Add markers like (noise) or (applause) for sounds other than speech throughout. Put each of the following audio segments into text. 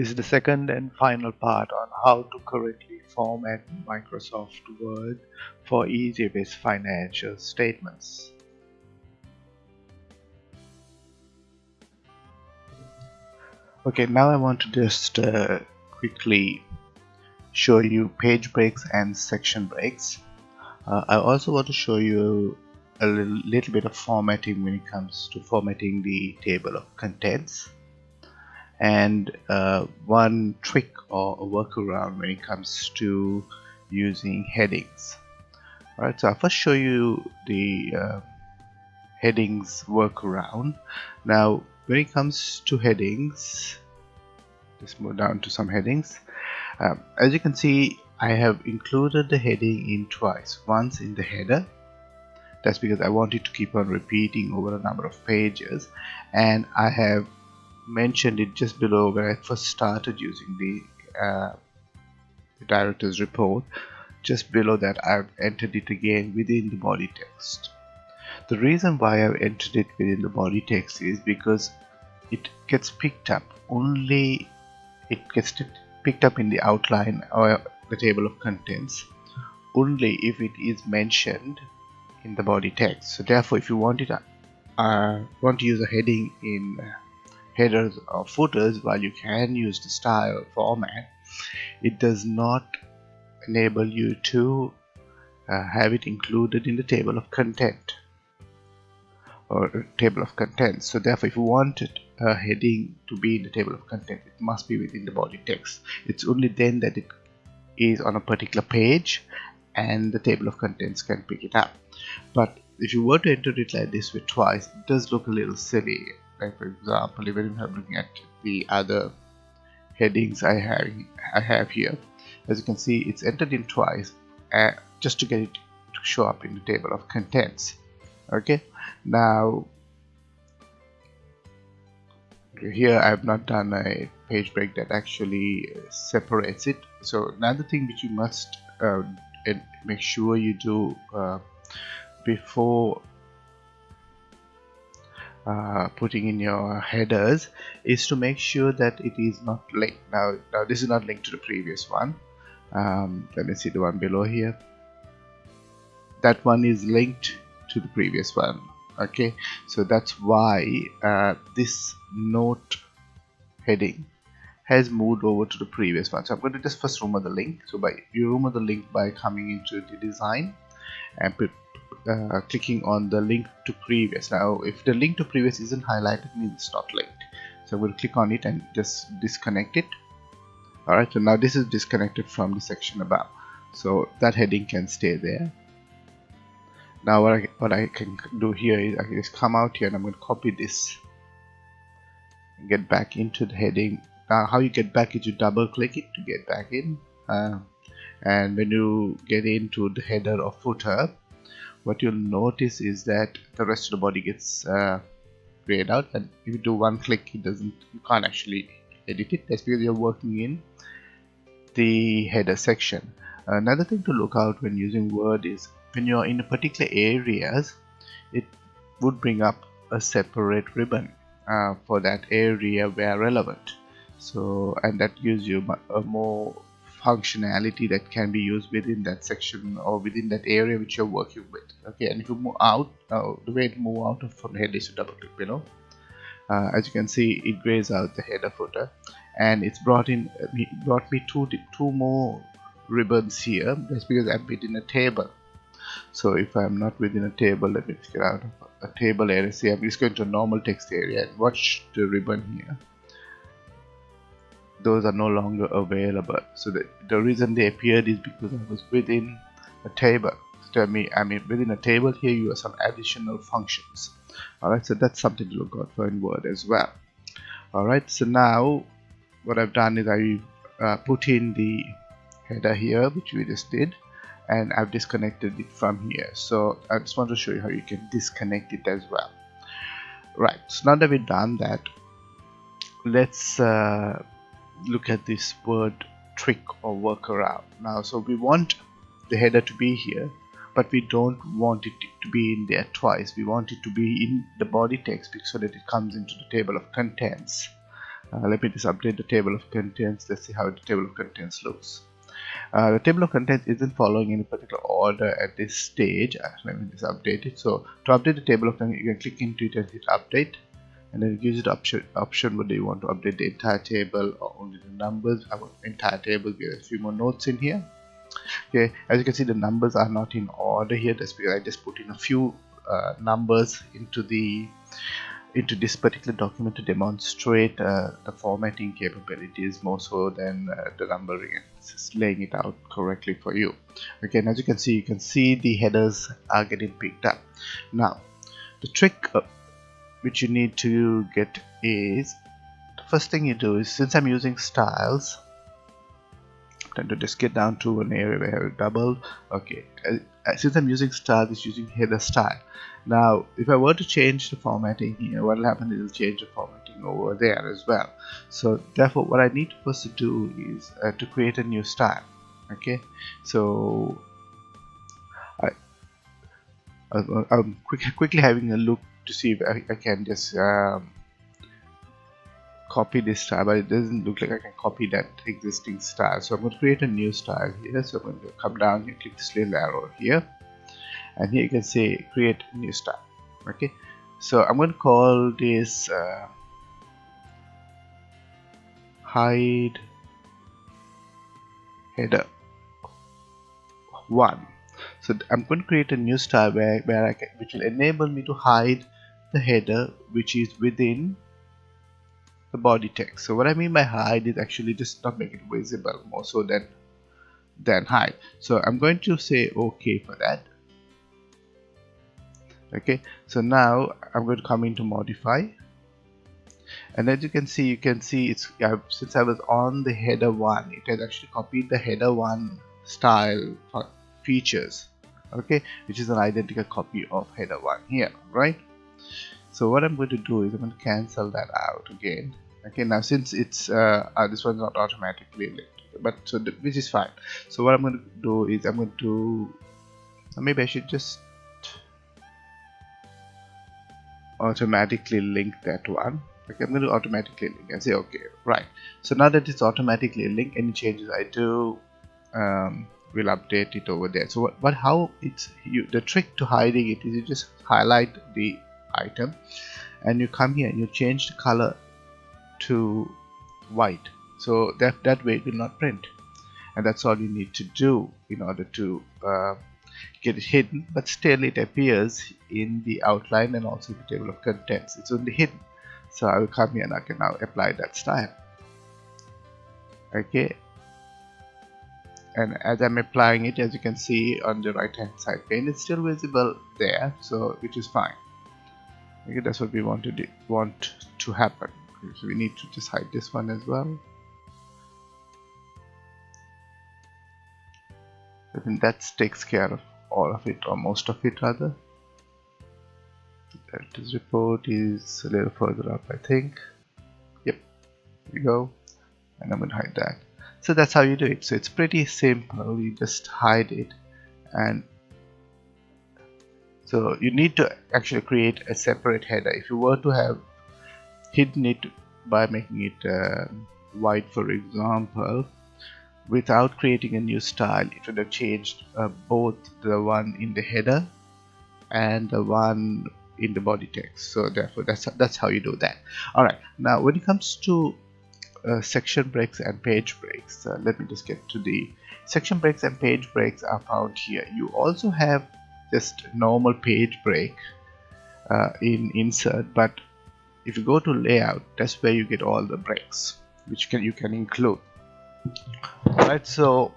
This is the second and final part on how to correctly format Microsoft Word for easy-based financial statements. Okay, now I want to just uh, quickly show you page breaks and section breaks. Uh, I also want to show you a little bit of formatting when it comes to formatting the table of contents and uh, one trick or a workaround when it comes to using headings. Alright so I'll first show you the uh, headings workaround. Now when it comes to headings let's move down to some headings. Um, as you can see I have included the heading in twice. Once in the header. That's because I wanted to keep on repeating over a number of pages. And I have mentioned it just below where I first started using the, uh, the director's report. Just below that I've entered it again within the body text. The reason why I've entered it within the body text is because it gets picked up only it gets picked up in the outline or the table of contents only if it is mentioned in the body text. So therefore if you want it uh, want to use a heading in headers or footers while you can use the style format it does not enable you to uh, have it included in the table of content. Or table of contents. So therefore if you wanted a heading to be in the table of content it must be within the body text. It's only then that it is on a particular page and the table of contents can pick it up. But if you were to enter it like this with twice it does look a little silly like for example even if I'm looking at the other headings I have I have here as you can see it's entered in twice uh, just to get it to show up in the table of contents. Okay? Now here I have not done a page break that actually separates it. So another thing which you must uh, make sure you do uh, before uh, putting in your headers is to make sure that it is not linked. Now now this is not linked to the previous one. Um, let me see the one below here. That one is linked to the previous one. Okay so that's why uh, this note heading has moved over to the previous one. So I'm going to just first remove the link. So by you remove the link by coming into the design and uh, clicking on the link to previous. Now if the link to previous isn't highlighted means it's not linked. So we'll click on it and just disconnect it. Alright so now this is disconnected from the section above. So that heading can stay there. Now what I, what I can do here is I can just come out here and I'm going to copy this and get back into the heading. Now how you get back is you double click it to get back in. Uh, and when you get into the header or footer what you'll notice is that the rest of the body gets uh, grayed out and if you do one click it doesn't you can't actually edit it. That's because you're working in the header section. Another thing to look out when using word is when you're in a particular areas it would bring up a separate ribbon uh, for that area where relevant. So and that gives you a more functionality that can be used within that section or within that area which you're working with okay? And if you move out uh, the way to move out of from head is to double click below. Uh, as you can see it grays out the header footer. And it's brought in brought me two two more ribbons here that's because I'm within a table. So if I'm not within a table let me get out of a table area. See I'm just going to a normal text area and watch the ribbon here those are no longer available. So the, the reason they appeared is because I was within a table. Tell me I mean within a table here you have some additional functions. Alright so that's something to look out for in Word as well. Alright so now what I've done is I uh, put in the header here which we just did and I've disconnected it from here. So I just want to show you how you can disconnect it as well. Right so now that we've done that let's uh, look at this word trick or workaround. Now so we want the header to be here but we don't want it to be in there twice. We want it to be in the body text so that it comes into the table of contents. Uh, let me just update the table of contents. Let's see how the table of contents looks. Uh, the table of contents isn't following any particular order at this stage. Uh, let me just update it. So to update the table of contents you can click into it and hit update and then it gives you the option option whether you want to update the entire table or only the numbers. Want entire table give a few more notes in here. Okay as you can see the numbers are not in order here. That's because I just put in a few uh, numbers into the into this particular document to demonstrate uh, the formatting capabilities more so than uh, the numbering. And just laying it out correctly for you. Okay and as you can see you can see the headers are getting picked up. Now the trick uh, which you need to get is the first thing you do is since I'm using styles tend to just get down to an area where I have doubled. Okay since I'm using styles it's using header style. Now if I were to change the formatting here what will happen is it will change the formatting over there as well. So therefore what I need to first do is uh, to create a new style okay? So I, I'm quick, (laughs) quickly having a look to see if I, I can just um, copy this style but it doesn't look like I can copy that existing style so I'm going to create a new style here. So I'm going to come down here click this little arrow here. And here you can say create new style okay? So I'm going to call this uh, hide header 1 so I'm going to create a new style where, where I can, which will enable me to hide the header which is within the body text. So what I mean by hide is actually just not make it visible more so than than hide. So I'm going to say okay for that. Okay so now I'm going to come into modify. And as you can see you can see it's uh, since I was on the header 1 it has actually copied the header 1 style features. Okay which is an identical copy of header 1 here right so what I'm going to do is I'm going to cancel that out again. Okay now since it's uh, uh, this one's not automatically linked but so the, which is fine. So what I'm going to do is I'm going to maybe I should just automatically link that one. Okay I'm going to automatically link and say okay right. So now that it's automatically linked any changes I do um, will update it over there. So what, but how it's you the trick to hiding it is you just highlight the item and you come here and you change the color to white. So that that way it will not print. And that's all you need to do in order to uh, get it hidden. But still it appears in the outline and also the table of contents. It's only hidden. So I will come here and I can now apply that style. Okay? And as I'm applying it as you can see on the right hand side pane it's still visible there. So which is fine okay that's what we want to want to happen. Okay, so we need to just hide this one as well. I think that takes care of all of it or most of it rather. This report is a little further up I think. Yep we go. And I'm gonna hide that. So that's how you do it. So it's pretty simple. You just hide it and so you need to actually create a separate header. If you were to have hidden it by making it uh, white for example without creating a new style it would have changed uh, both the one in the header and the one in the body text. So therefore that's that's how you do that. All right. Now when it comes to uh, section breaks and page breaks uh, let me just get to the section breaks and page breaks are found here. You also have just normal page break uh, in insert but if you go to layout that's where you get all the breaks which can you can include. Right so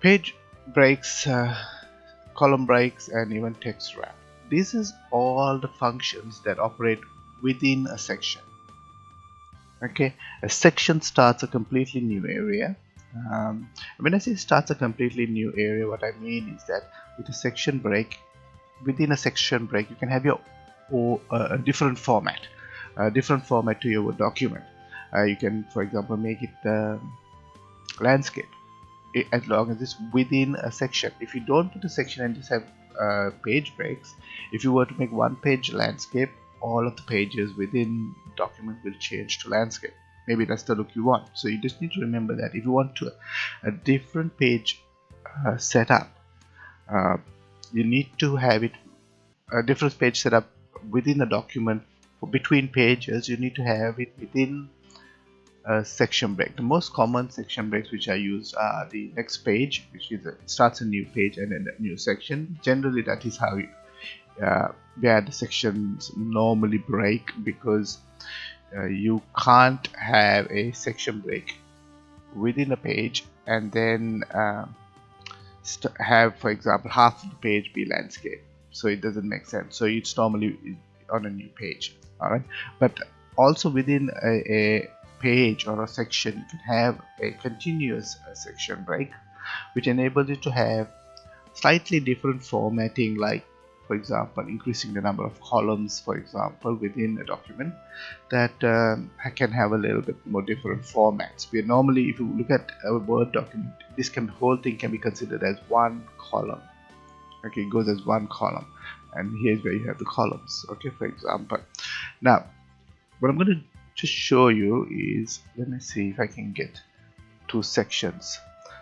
page breaks uh, column breaks and even text wrap. This is all the functions that operate within a section. Okay a section starts a completely new area um, when I say starts a completely new area what I mean is that with a section break within a section break you can have your or uh, a different format a different format to your document. Uh, you can for example make it um, landscape as long as it's within a section. If you don't put a section and just have uh, page breaks if you were to make one page landscape all of the pages within document will change to landscape maybe that's the look you want. So you just need to remember that if you want to a different page uh, setup uh, you need to have it a different page setup within the document for between pages you need to have it within a section break. The most common section breaks which I use are the next page which is a, starts a new page and then a new section. Generally that is how you, uh, where the sections normally break because uh, you can't have a section break within a page and then uh, have for example half of the page be landscape. So it doesn't make sense. So it's normally on a new page. All right? But also within a, a page or a section you can have a continuous uh, section break which enables you to have slightly different formatting like for example increasing the number of columns for example within a document that um, can have a little bit more different formats. We normally if you look at a word document this can whole thing can be considered as one column. Okay it goes as one column. And here's where you have the columns. Okay for example. Now what I'm going to just show you is let me see if I can get two sections.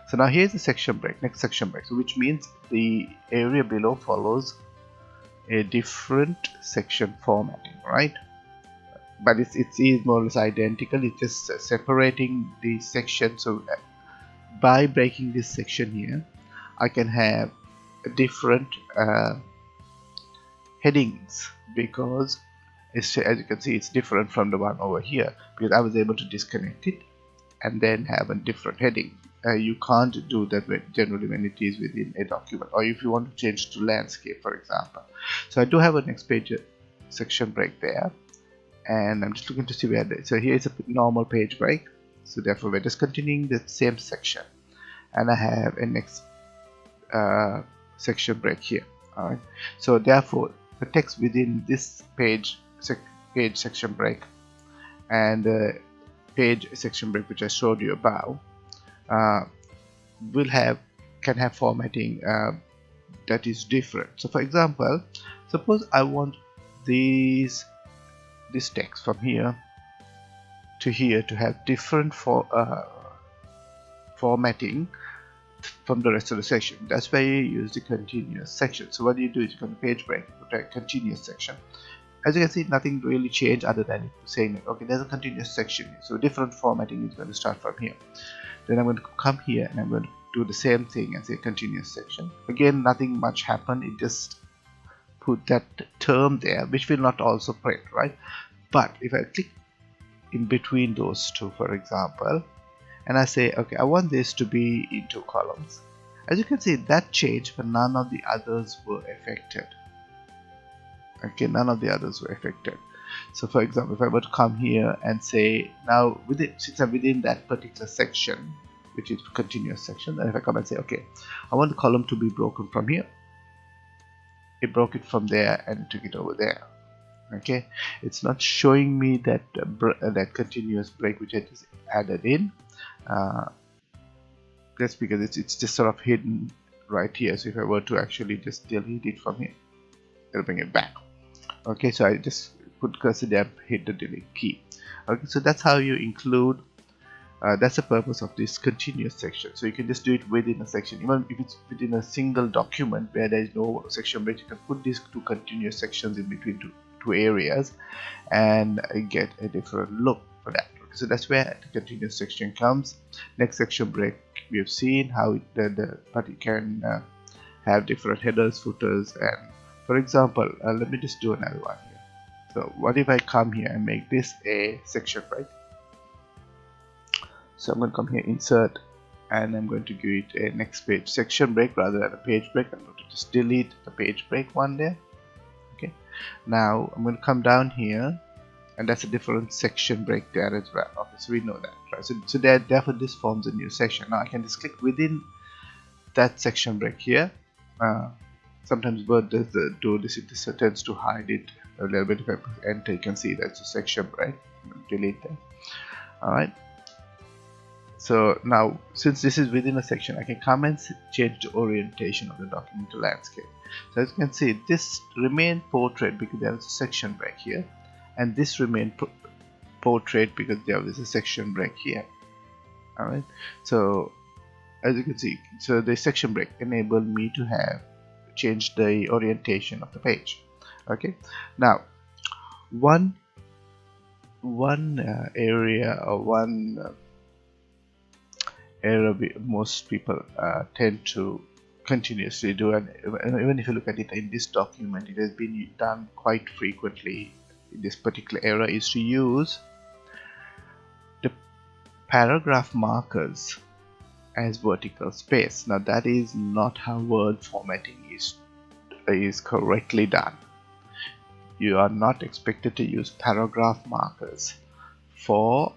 So now here's the section break next section break. So which means the area below follows a different section formatting right? But it's, it's more or less identical. It's just separating the section. So uh, by breaking this section here I can have different uh, headings because as you can see it's different from the one over here because I was able to disconnect it and then have a different heading uh, you can't do that generally when it is within a document or if you want to change to landscape for example. So I do have a next page uh, section break there and I'm just looking to see where the, so here is a normal page break. So therefore we're just continuing the same section. And I have a next uh, section break here. Alright so therefore the text within this page sec page section break and uh, page section break which I showed you above will have can have formatting uh, that is different. So for example suppose I want these this text from here to here to have different for uh, formatting from the rest of the section that's why you use the continuous section. So what you do is you can page break a continuous section. As you can see nothing really changed other than saying okay there's a continuous section here. so different formatting is going to start from here then I'm going to come here and I'm going to do the same thing and say continuous section. Again nothing much happened. It just put that term there which will not also print right? But if I click in between those two for example and I say okay I want this to be in two columns. As you can see that changed but none of the others were affected. Okay none of the others were affected so for example if I were to come here and say now within since I'm within that particular section which is continuous section and if I come and say okay I want the column to be broken from here it broke it from there and took it over there. Okay? It's not showing me that uh, that continuous break which I just added in uh, that's because it's, it's just sort of hidden right here. So if I were to actually just delete it from here it'll bring it back. Okay? So I just put cursor there hit the delete key. Okay so that's how you include uh, that's the purpose of this continuous section. So you can just do it within a section. Even if it's within a single document where there is no section break you can put these two continuous sections in between two, two areas and get a different look for that. Okay, so that's where the continuous section comes. Next section break we have seen how it, the, the but can uh, have different headers footers and for example uh, let me just do another one so what if I come here and make this a section right? So I'm going to come here insert and I'm going to give it a next page. Section break rather than a page break. I'm going to just delete the page break one there. Okay. Now I'm going to come down here and that's a different section break there as well. Obviously we know that right? So, so that therefore this forms a new section. Now I can just click within that section break here. Uh, sometimes Word does the, do this it tends to hide it a little bit of enter you can see that's a section break delete that. Alright. So now since this is within a section I can come and change the orientation of the document to landscape. So as you can see this remain portrait because there is a section break here and this remain portrait because there is a section break here. Alright. So as you can see so the section break enabled me to have change the orientation of the page okay. Now one one uh, area or one uh, area most people uh, tend to continuously do and even if you look at it in this document it has been done quite frequently in this particular era is to use the paragraph markers as vertical space. Now that is not how word formatting is is correctly done you are not expected to use paragraph markers for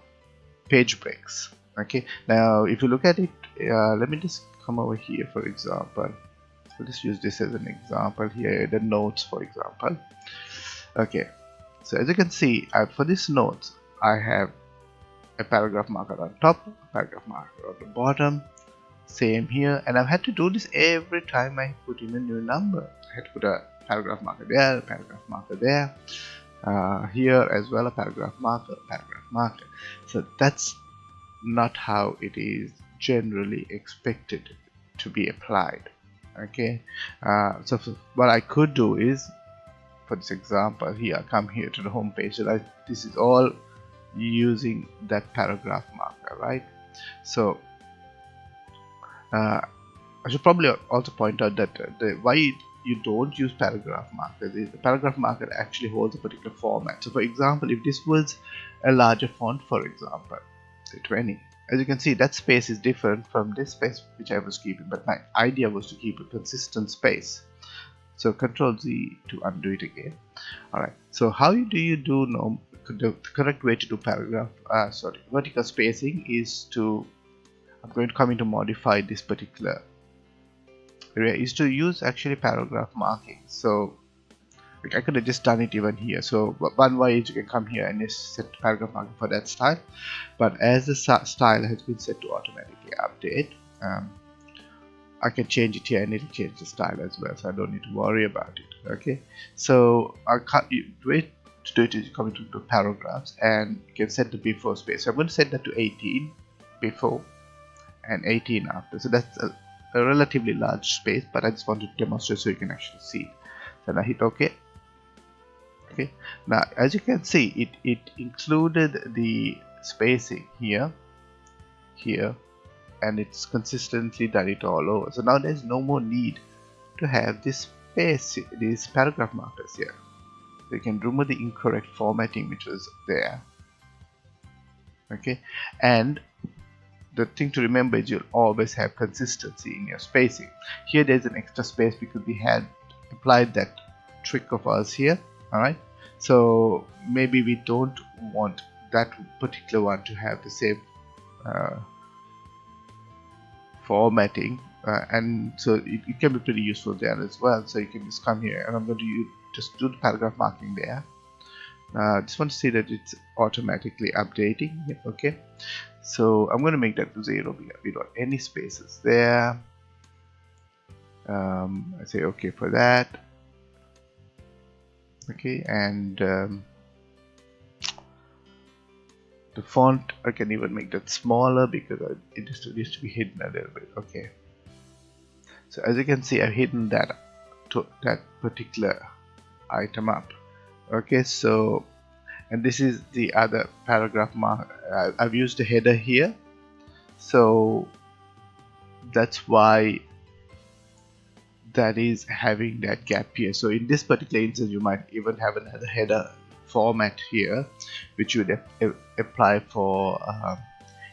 page breaks. Okay now if you look at it uh, let me just come over here for example. Let's use this as an example here the notes for example. Okay so as you can see for this notes I have a paragraph marker on top paragraph marker on the bottom same here. And I've had to do this every time I put in a new number. I had to put a paragraph marker there paragraph marker there uh, here as well a paragraph marker paragraph marker. So that's not how it is generally expected to be applied okay? Uh, so what I could do is for this example here come here to the home page so this is all using that paragraph marker right? So uh, I should probably also point out that the why you don't use paragraph markers the paragraph marker actually holds a particular format. So for example if this was a larger font for example say 20 as you can see that space is different from this space which I was keeping but my idea was to keep a consistent space. So control Z to undo it again. Alright so how do you do no the correct way to do paragraph uh, sorry vertical spacing is to I'm going to come in to modify this particular is to use actually paragraph marking. So I could have just done it even here. So one way is you can come here and just set paragraph marking for that style. But as the style has been set to automatically update um, I can change it here and it'll change the style as well so I don't need to worry about it okay? So I can't to do it is coming to, the paragraphs and you can set the before space. So I'm going to set that to 18 before and 18 after. So that's a, a relatively large space but I just want to demonstrate so you can actually see. It so now hit ok. Okay now as you can see it it included the spacing here here and it's consistently done it all over. So now there's no more need to have this space these paragraph markers here. So you can remove the incorrect formatting which was there. Okay and the thing to remember is you'll always have consistency in your spacing. Here there's an extra space because we had applied that trick of ours here alright so maybe we don't want that particular one to have the same uh, formatting uh, and so it, it, can be pretty useful there as well. So you can just come here and I'm going to use, just do the paragraph marking there. Uh, just want to see that it's automatically updating okay so I'm going to make that to zero we don't any spaces there. Um, I say okay for that. Okay and um, the font I can even make that smaller because it just used to be hidden a little bit. Okay. So as you can see I've hidden that that particular item up. Okay so and this is the other paragraph mark I've used a header here. So that's why that is having that gap here. So in this particular instance you might even have another header format here which would apply for uh,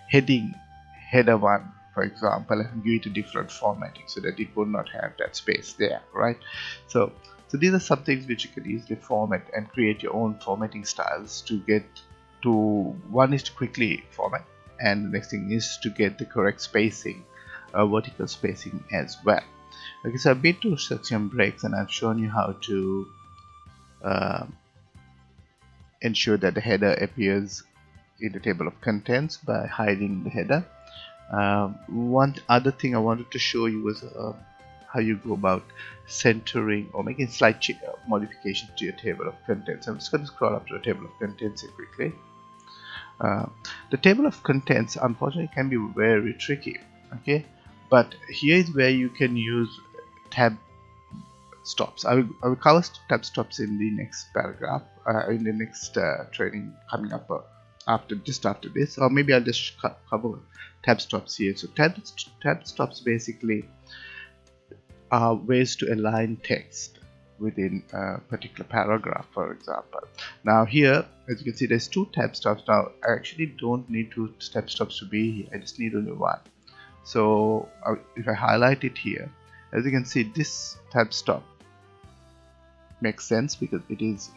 heading header 1 for example and give it a different formatting so that it would not have that space there right? So so these are some things which you can easily format and create your own formatting styles to get to one is to quickly format and the next thing is to get the correct spacing uh, vertical spacing as well. Okay so I've been to section breaks and I've shown you how to uh, ensure that the header appears in the table of contents by hiding the header. Um, one other thing I wanted to show you was uh, how you go about centering or making slight uh, modifications to your table of contents. I'm just going to scroll up to the table of contents here quickly. Uh, the table of contents unfortunately can be very tricky okay but here is where you can use tab stops I will, I will cover tab stops in the next paragraph uh, in the next uh, training coming up uh, after just after this or maybe I'll just cover tab stops here so tab, tab stops basically are ways to align text within a particular paragraph for example. Now here as you can see there's two tab stops. Now I actually don't need two tab stops to be here. I just need only one. So uh, if I highlight it here as you can see this tab stop makes sense because it is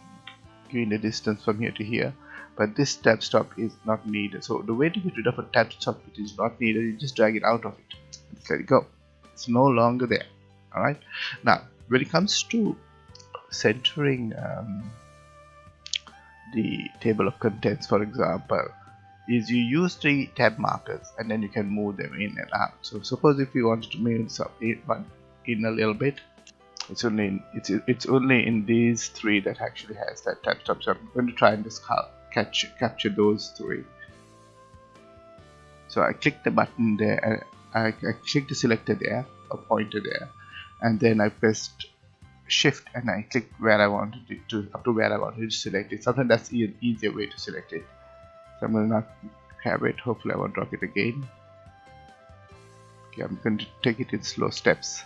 giving the distance from here to here but this tab stop is not needed. So the way to get rid of a tab stop it is not needed. You just drag it out of it. Just let it go. It's no longer there alright? Now when it comes to centering um, the table of contents for example is you use the tab markers and then you can move them in and out. So suppose if you wanted to move some in, in a little bit it's only in, it's it's only in these three that actually has that tab stop so I'm going to try and just catch capture those three. So I click the button there I, I click the selector there a pointer there and then I pressed shift and I click where I wanted it to up to where I wanted to select it. Sometimes that's an easier way to select it. So I'm to not have it. Hopefully I won't drop it again. Okay I'm going to take it in slow steps.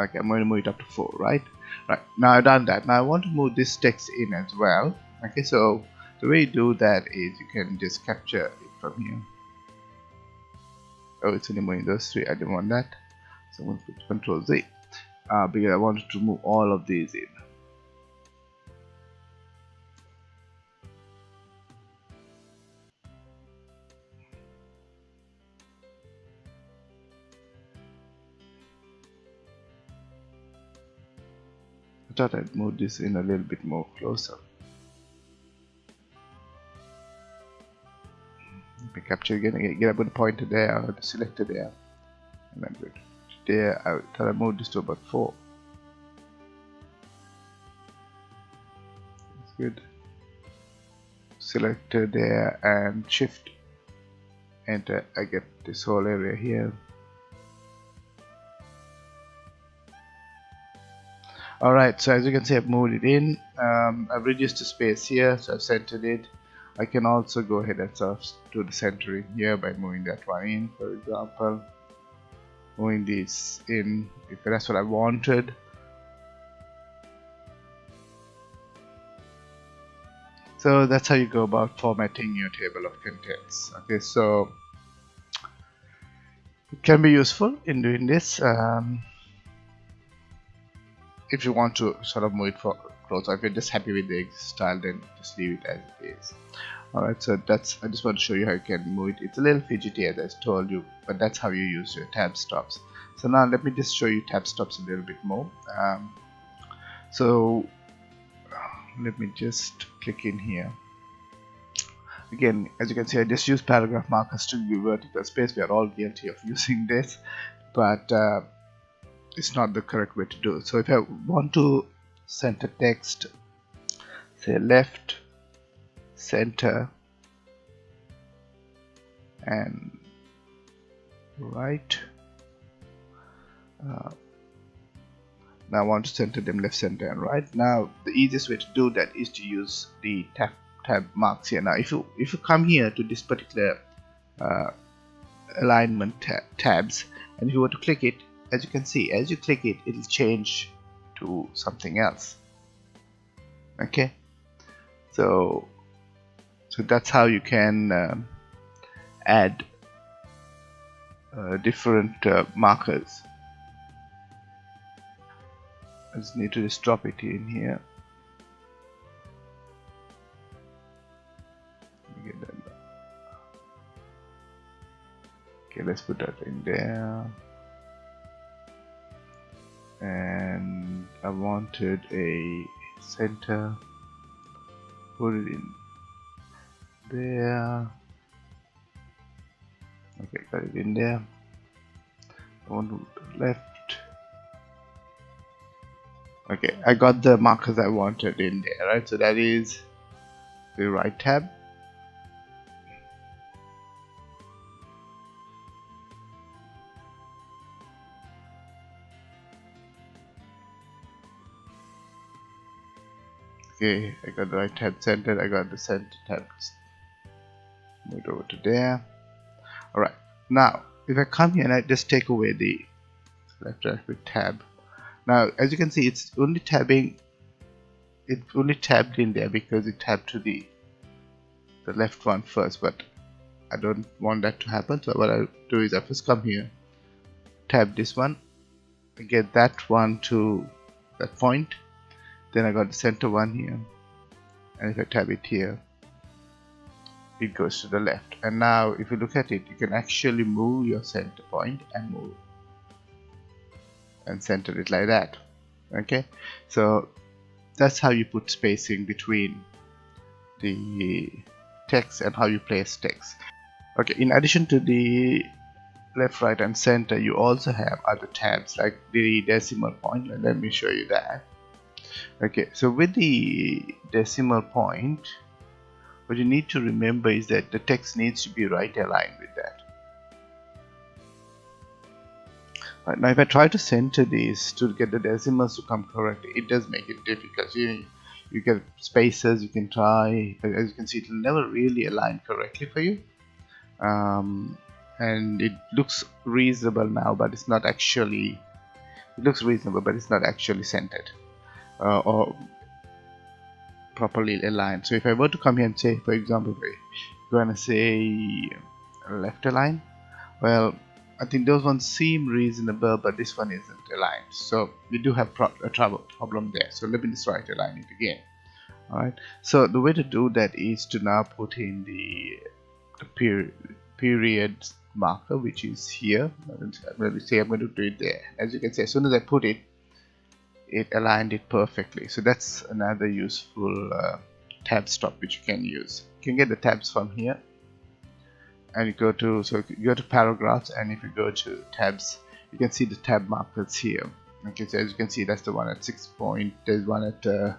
Okay I'm going to move it up to 4 right? Right now I've done that. Now I want to move this text in as well. Okay so the way you do that is you can just capture it from here oh it's those three I didn't want that. So I'm going to put control Z. Uh, because I wanted to move all of these in. I thought I'd move this in a little bit more closer. Capture again, get with the pointer there, or the selector there, and then good. There, I thought I moved this to about 4. That's good. Selector there and shift enter, I get this whole area here. alright so as you can see I've moved it in um, I've reduced the space here so I've centered it I can also go ahead and sort to the centering here by moving that one in for example. Moving this in if that's what I wanted. So that's how you go about formatting your table of contents. Okay so it can be useful in doing this. Um, if you want to sort of move it for closer if you're just happy with the style then just leave it as it is. Alright so that's I just want to show you how you can move it. It's a little fidgety as I told you but that's how you use your tab stops. So now let me just show you tab stops a little bit more. Um, so let me just click in here. Again as you can see I just use paragraph markers to give vertical space. We are all guilty of (laughs) using this but uh, it's not the correct way to do it. So if I want to center text say left center and right. Uh, now I want to center them left center and right. Now the easiest way to do that is to use the tab tab marks here. Now if you if you come here to this particular uh, alignment tab tabs and if you were to click it as you can see as you click it it'll change to something else. Okay? So so that's how you can um, add uh, different uh, markers. I just need to just drop it in here. Okay let's put that in there. And I wanted a center put it in there. Okay got it in there. One to the left. Okay I got the markers I wanted in there right? So that is the right tab okay I got the right tab centered I got the center tab move over to there. Alright now if I come here and I just take away the left right tab. Now as you can see it's only tabbing it only tabbed in there because it tabbed to the the left one first but I don't want that to happen so what I do is I first come here tab this one get that one to that point then I got the center one here. And if I tab it here it goes to the left. And now if you look at it you can actually move your center point and move and center it like that. Okay? So that's how you put spacing between the text and how you place text. Okay in addition to the left right and center you also have other tabs like the decimal point. Let me show you that okay so with the decimal point what you need to remember is that the text needs to be right aligned with that. Right, now if I try to center these to get the decimals to come correctly it does make it difficult. You, you get spaces you can try but as you can see it will never really align correctly for you. Um, and it looks reasonable now but it's not actually it looks reasonable but it's not actually centered uh, or properly aligned. So if I were to come here and say for example we're gonna say left align well I think those ones seem reasonable but this one isn't aligned. So we do have pro a trouble problem there. So let me just right align it again. Alright so the way to do that is to now put in the, the period period marker which is here. To say I'm going to do it there. As you can see as soon as I put it it aligned it perfectly. So that's another useful uh, tab stop which you can use. You can get the tabs from here. And you go to so you go to paragraphs and if you go to tabs you can see the tab markers here. Okay so as you can see that's the one at 6 point there's one at uh,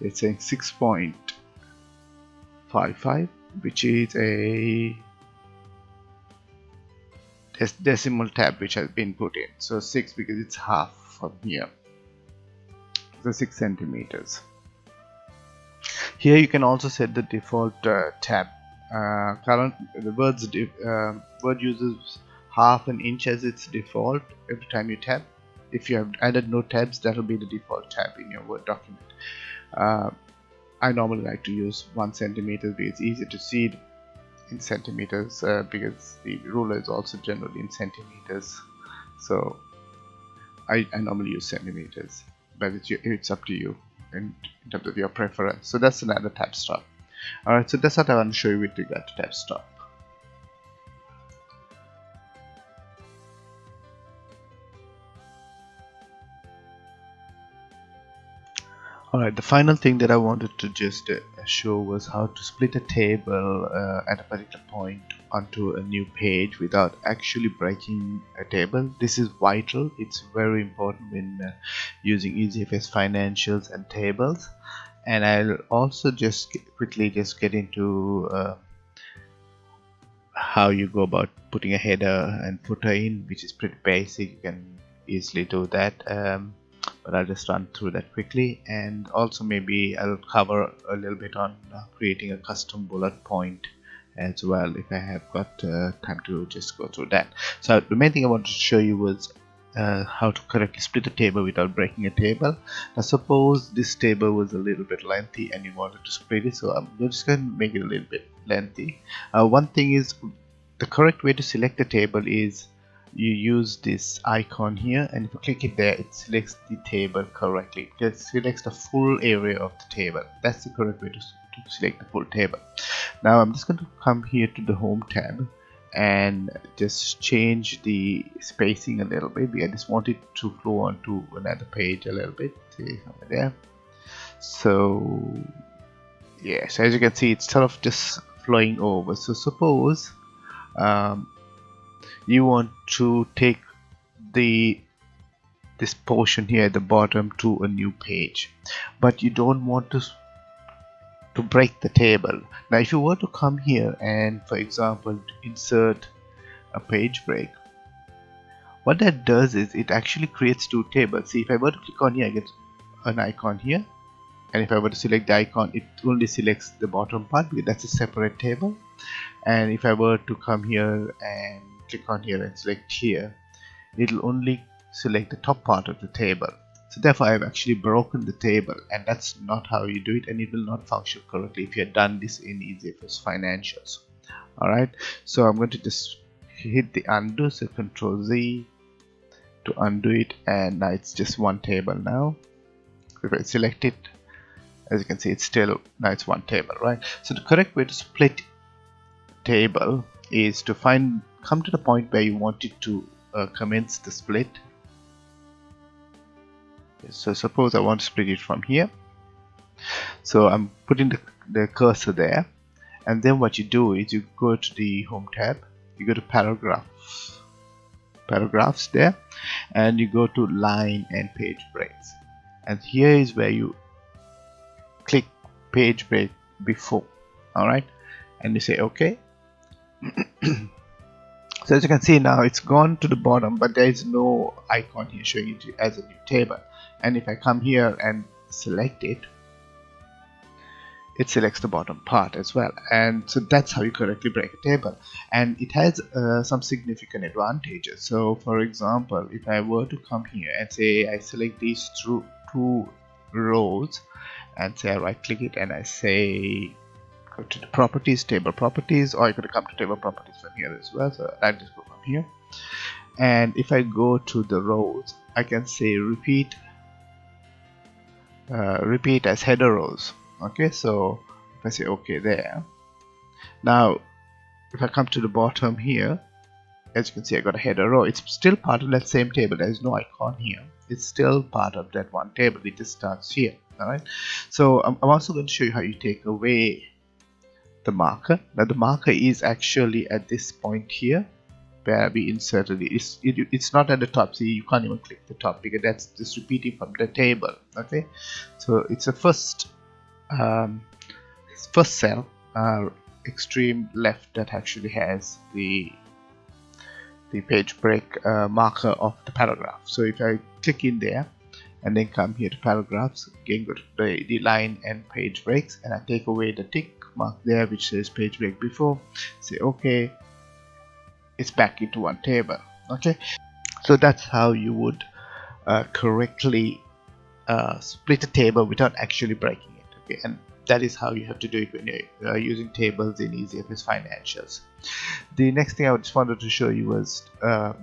it's saying 6.55 which is a decimal tab which has been put in. So 6 because it's half from here the 6 centimeters. Here you can also set the default uh, tab. Uh, current the words uh, word uses half an inch as its default every time you tab if you have added no tabs that will be the default tab in your word document. Uh, I normally like to use one centimeter because it's easier to see in centimeters uh, because the ruler is also generally in centimeters. So I, I normally use centimeters but it's, it's up to you in, in terms of your preference. So that's another tab stop. Alright so that's what I want to show you with regard to tab stop. Alright, the final thing that I wanted to just uh, show was how to split a table uh, at a particular point onto a new page without actually breaking a table. This is vital, it's very important when uh, using EasyFS financials and tables. And I'll also just quickly just get into uh, how you go about putting a header and footer in, which is pretty basic. You can easily do that. Um, but I'll just run through that quickly and also maybe I'll cover a little bit on uh, creating a custom bullet point as well if I have got uh, time to just go through that. So the main thing I wanted to show you was uh, how to correctly split a table without breaking a table. Now suppose this table was a little bit lengthy and you wanted to split it so I'm just going to make it a little bit lengthy. Uh, one thing is the correct way to select a table is you use this icon here and if you click it there it selects the table correctly. It selects the full area of the table. That's the correct way to, to select the full table. Now I'm just going to come here to the home tab and just change the spacing a little bit. I just want it to flow onto another page a little bit. There so yes as you can see it's sort of just flowing over. So suppose um, you want to take the this portion here at the bottom to a new page but you don't want to to break the table. Now if you were to come here and for example insert a page break what that does is it actually creates two tables. See if I were to click on here I get an icon here. And if I were to select the icon it only selects the bottom part because that's a separate table. And if I were to come here and click on here and select here it'll only select the top part of the table so therefore I've actually broken the table and that's not how you do it and it will not function correctly. If you had done this in EasyFS Financials. Alright? So I'm going to just hit the undo so control Z to undo it and now it's just one table now. If I select it as you can see it's still now it's one table right? So the correct way to split table is to find come to the point where you want it to uh, commence the split so suppose I want to split it from here. So I'm putting the, the cursor there. And then what you do is you go to the home tab. You go to paragraphs paragraphs there. And you go to line and page breaks. And here is where you click page break before. Alright? And you say okay. (clears throat) So as you can see now it's gone to the bottom but there is no icon here showing it as a new table and if I come here and select it it selects the bottom part as well. And so that's how you correctly break a table. And it has uh, some significant advantages. So for example if I were to come here and say I select these two, rows and say I right click it and I say go to the properties table properties or you could come to table properties from here as well. So I just go from here. And if I go to the rows I can say repeat uh, repeat as header rows. Okay so if I say okay there. Now if I come to the bottom here as you can see I got a header row. It's still part of that same table. There's no icon here. It's still part of that one table. It just starts here alright so I'm, also going to show you how you take away the marker. Now the marker is actually at this point here where we inserted it. It's, it, it's not at the top. See you can't even click the top because that's just repeating from the table okay? So it's a first um, first cell uh, extreme left that actually has the the page break uh, marker of the paragraph. So if I click in there and then come here to paragraphs again go to the, the line and page breaks and I take away the tick mark there which says page break before say okay it's back into one table okay? So that's how you would uh, correctly uh, split a table without actually breaking it okay and that is how you have to do it when you're uh, using tables in EasyFS Financials. The next thing I just wanted to show you was um,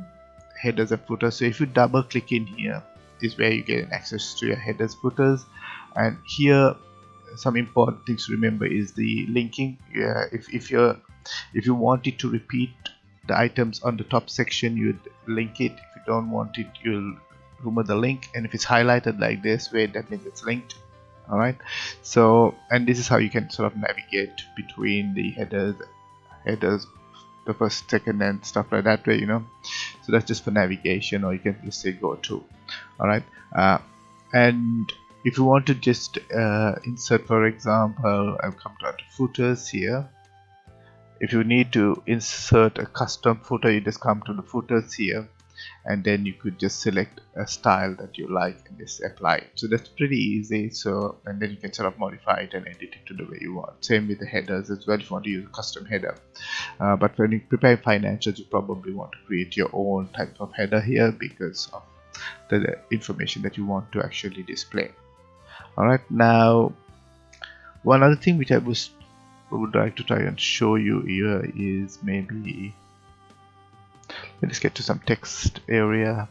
headers and footers. So if you double click in here is where you get access to your headers footers and here some important things to remember is the linking yeah, if, if you're if you wanted to repeat the items on the top section you'd link it if you don't want it you'll remove the link and if it's highlighted like this way that means it's linked alright? So and this is how you can sort of navigate between the headers headers the first second and stuff like that way you know? So that's just for navigation or you can just say go to alright? Uh, and if you want to just uh, insert for example I've come down to footers here. If you need to insert a custom footer you just come to the footers here and then you could just select a style that you like and just apply it. So that's pretty easy. So and then you can sort of modify it and edit it to the way you want. Same with the headers as well if you want to use a custom header. Uh, but when you prepare financials, you probably want to create your own type of header here because of the information that you want to actually display. Alright, now one other thing which I was would like to try and show you here is maybe let's get to some text area.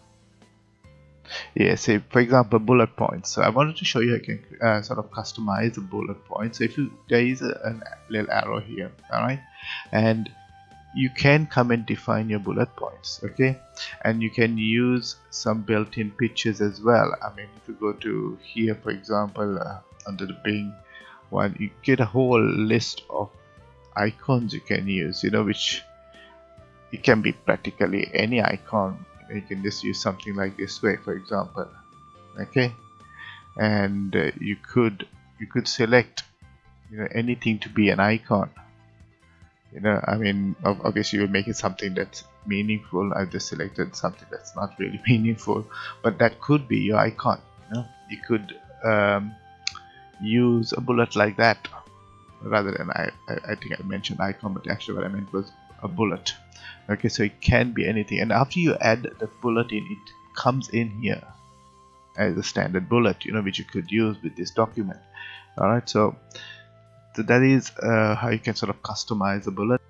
Yeah say for example bullet points. So I wanted to show you I can uh, sort of customize the bullet point so if you there is a, a little arrow here alright? And you can come and define your bullet points okay? And you can use some built-in pictures as well. I mean if you go to here for example uh, under the Bing one you get a whole list of icons you can use you know which it can be practically any icon. You can just use something like this way for example. Okay? And uh, you could you could select you know anything to be an icon. You know I mean obviously you're making something that's meaningful. I've just selected something that's not really (laughs) meaningful but that could be your icon you know? You could um, use a bullet like that rather than I, I, I think I mentioned icon but actually what I meant was a bullet. Okay so it can be anything. And after you add the bullet in it comes in here as a standard bullet you know which you could use with this document. Alright so, so that is uh, how you can sort of customize a bullet